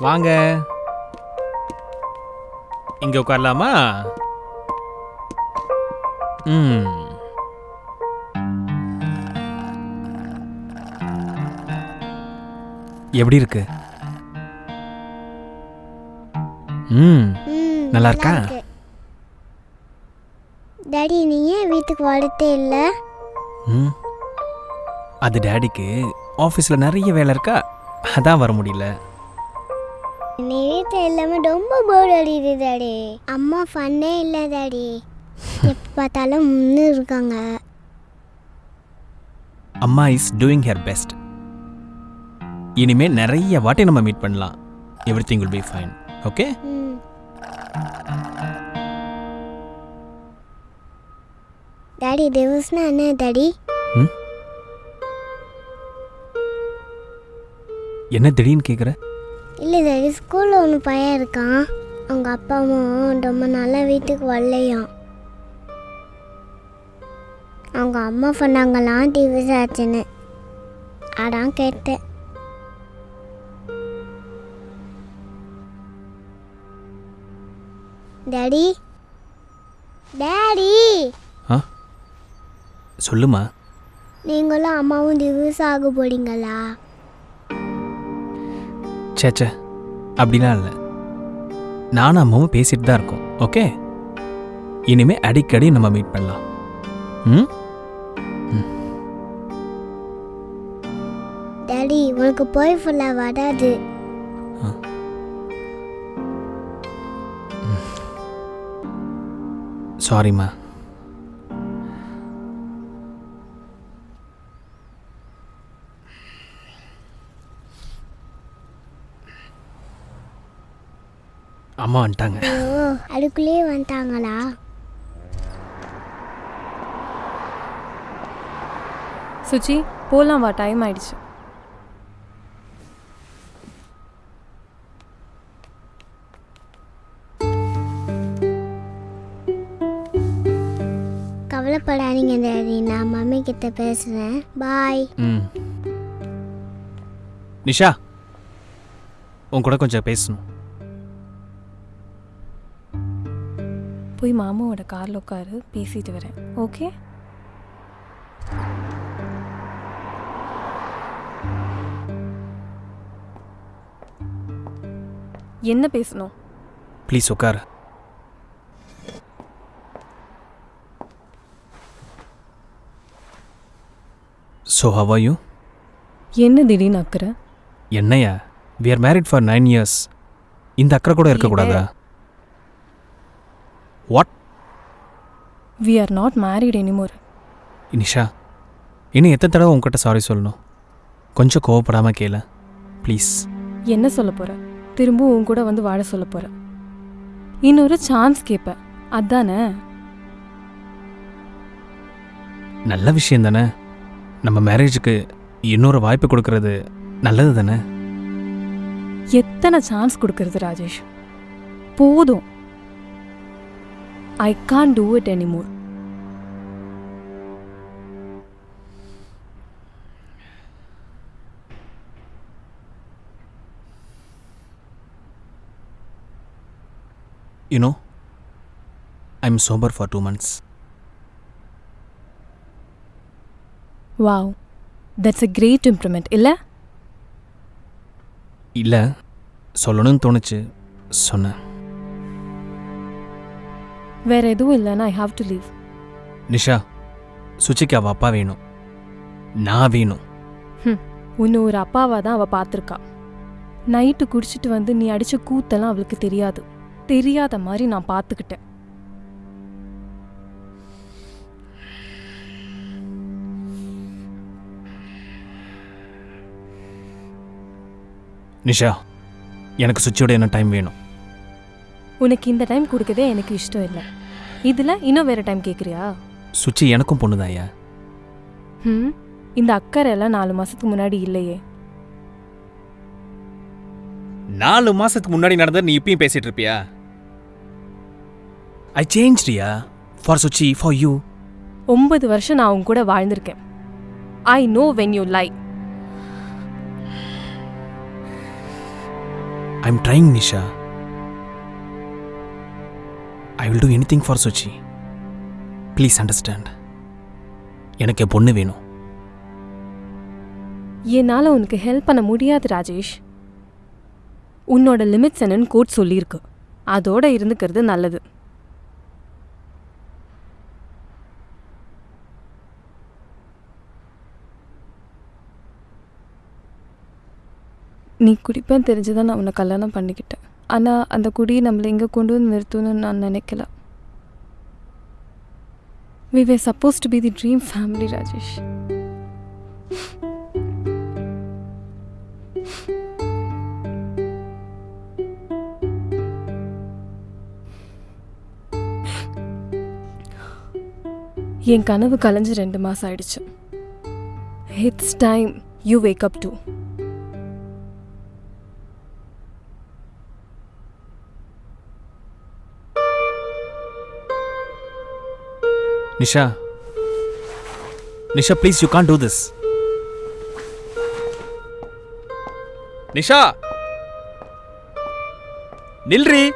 வாங்க. இங்க உட்காரலாமா? ம். எப்படி இருக்கு? ம். நல்லா இருக்கா? டாடி நீ ஏன் வீட்டுக்கு வரதே இல்லை? ம்? அது டேடிக்கு ஆஃபீஸில் நிறைய வேலை இருக்கா? அதான் வர முடியல. நீ வீட்டில் எல்லாமே ரொம்ப போர் அடிக்குது டாடி அம்மா ஃபன்னே இல்லை டாடி எப்போ பார்த்தாலும் முன்னு இருக்காங்க. அம்மா இஸ் டூயிங் ஹர் பெஸ்ட் இனிமே நிறைய வாட்டி நம்ம மீட் பண்ணலாம். Everything will be fine okay ம் டாடி டிவோர்ஸ்னா என்ன டாடி ம் என்ன திடீர்னு கேட்குற இல்லை டாடி ஸ்கூலில் ஒன்று பையன் இருக்கான் அவங்க அப்பா அம்மாவும் ரொம்ப நாளாக வீட்டுக்கு வரலையாம் அவங்க அம்மா சொன்னாங்களாம் டிவிஸ் ஆச்சுன்னு அதான் கேட்டேன் டாடி டாடி சொல்லுமா? நீங்களும் அம்மாவும் டிவோர்ஸ் ஆக போறீங்களா? ச்சே ச்சே. அப்படிலாம் இல்லை. நானும் அம்மாவும் பேசிட்டு தான் இருக்கோம். ஓகே? இனிமே அடிக்கடி நம்ம மீட் பண்ணலாம். ம்? டாடி உனக்கு போய் ஃபுல்லாக வராது. சாரிம்மா அம்மா வந்துட்டாங்க. அதுக்குள்ளேயே வந்துட்டாங்களா? சுச்சி போலாம் வா டைம் ஆயிடுச்சு. கவலைப்படாதீங்க டாடி. நான் மம்மி கிட்ட பேசுகிறேன் பாய். ம். நிஷா உன் கூட கொஞ்சம் பேசணும். போய் மாமாவோட காரில் உட்காரு பேசிட்டு வரேன். ஓகே? என்ன பேசணும்? ப்ளீஸ் உட்காரு. ஸோ ஹவ் ஆர் யூ என்ன திடீர்னு அக்கறை? என்னையா we are married for nine years இந்த அக்கறை கூட இருக்கக்கூடாதா? What we are not married anymore Nisha இன்னும் எத்தனை தடவை உங்ககிட்ட சாரி சொல்லணும் கொஞ்சம் கோவப்படாமல் கேள ப்ளீஸ் என்ன சொல்ல போற திரும்பவும் உன் கூட வந்து வாழ சொல்ல போற இன்னொரு சான்ஸ் கேட்ப அதானே நல்ல விஷயம் தானே நம்ம மேரேஜுக்கு இன்னொரு வாய்ப்பு கொடுக்கறது நல்லது தானே எத்தனை சான்ஸ் கொடுக்கறது ராஜேஷ் போதும் I can do it anymore you know I am sober for two months wow that's a great improvement இல்லை இல்லை சொல்லணும்னு தோணுச்சு சொன்னேன் வேற எதுவும் இல்லைன்னா I have to leave Nisha சுச்சிக்கு அவள் அப்பா வேணும். நான் வேணும். உன்னை ஒரு அப்பாவாக தான் அவள் பார்த்துருக்கா. நைட்டு குடிச்சிட்டு வந்து நீ அடிச்ச கூத்தெல்லாம் அவளுக்கு தெரியாது. தெரியாத மாதிரி நான் பார்த்துக்கிட்டேன். நிஷா எனக்கு சுச்சியோட என்ன டைம் வேணும். உனக்கு இந்த டைம் கொடுக்கதே எனக்கு இஷ்டம் இல்லை. இதில் இன்னும் வேற டைம் கேட்குறியா சுச்சி எனக்கும் பொண்ணுதாயா ம் இந்த அக்கறை எல்லாம் நாலு மாசத்துக்கு முன்னாடி இல்லையே. நாலு மாசத்துக்கு முன்னாடி நடந்தது நீ இப்பயும் பேசிட்டு இருப்பியா? I change Riya for Suchi for you ஒன்பது வருஷம் நான் உன் கூட வாழ்ந்திருக்கேன். I know when you lie I am trying Nisha. I will do anything for Suchi please understand எனக்கு என் பொண்ணு வேணும். என்னால் உனக்கு ஹெல்ப் பண்ண முடியாது ராஜேஷ். உன்னோட லிமிட்ஸ் என்னன்னு கோட் சொல்லியிருக்கு. அதோட இருந்துக்கிறது நல்லது. நீ குடிப்பேன் தெரிஞ்சுதான் நான் உன்னை கல்யாணம் பண்ணிக்கிட்டேன். ஆனால் அந்த குடி நம்மளை இங்கே கொண்டு வந்து நிறுத்தணும்னு நான் நினைக்கல. We were supposed to be the dream family Rajesh என் கனவு கலைஞ்சு ரெண்டு மாதம் ஆயிடுச்சு. It's time you wake up too Nisha. Nisha, please, you can't do this. Nisha! Nilri!